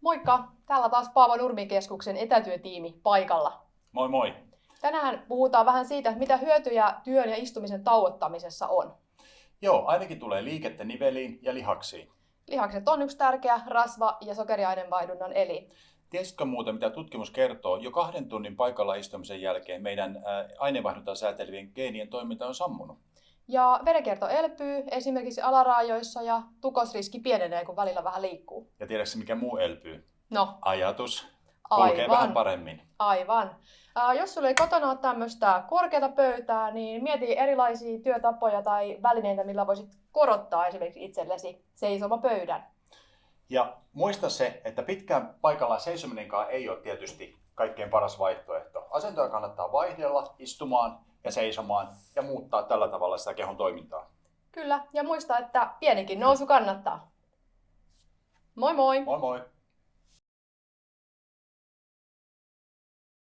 Moikka! Täällä taas Paavo Nurmikeskuksen etätyötiimi paikalla. Moi moi! Tänään puhutaan vähän siitä, mitä hyötyjä työn ja istumisen tauottamisessa on. Joo, ainakin tulee liikettä niveliin ja lihaksiin. Lihakset on yksi tärkeä rasva- ja sokeriaineenvaihdunnan elin. Tiesitkö muuten, mitä tutkimus kertoo? Jo kahden tunnin paikalla istumisen jälkeen meidän aineenvaihduntaa säätelevien geenien toiminta on sammunut. Ja verenkierto elpyy esimerkiksi alaraajoissa ja tukosriski pienenee, kun välillä vähän liikkuu. Ja tiedätkö mikä muu elpyy? No, Ajatus. Kulkee aivan. vähän paremmin. Aivan. Ää, jos sulla ei kotona ole tämmöistä korkeata pöytää, niin mieti erilaisia työtapoja tai välineitä, millä voisit korottaa esimerkiksi itsellesi seisomapöydän. Ja muista se, että pitkään paikallaan seisominenkaan ei ole tietysti kaikkein paras vaihtoehto. Asentoja kannattaa vaihdella istumaan ja seisomaan ja muuttaa tällä tavalla sitä kehon toimintaa. Kyllä, ja muista, että pienikin nousu kannattaa. Moi moi! Moi moi!